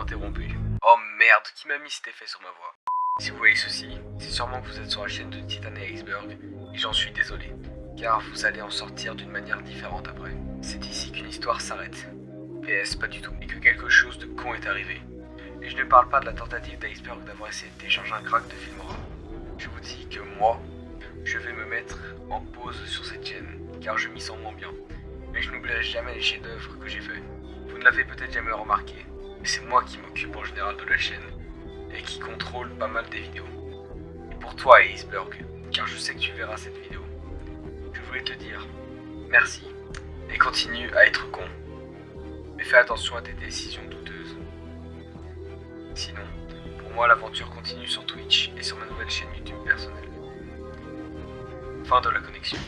interrompue. Oh merde, qui m'a mis cet effet sur ma voix? Si vous voyez ceci, c'est sûrement que vous êtes sur la chaîne de Titan et Iceberg, et j'en suis désolé, car vous allez en sortir d'une manière différente après. C'est ici qu'une histoire s'arrête. PS, pas du tout, et que quelque chose de con est arrivé. Et je ne parle pas de la tentative d'Iceberg d'avoir essayé de un crack de Filmora. Je vous dis que moi, je vais me mettre en pause sur cette chaîne, car je m'y sens moins bien. Mais je n'oublierai jamais les chefs-d'œuvre que j'ai faits. Vous ne l'avez peut-être jamais remarqué, c'est moi qui m'occupe en général de la chaîne, et qui contrôle pas mal des vidéos. Et pour toi, Iceberg, car je sais que tu verras cette vidéo, je voulais te dire merci, et continue à être con. Mais fais attention à tes décisions douteuses. Sinon, pour moi l'aventure continue sur Twitch et sur ma nouvelle chaîne YouTube personnelle. Fin de la connexion.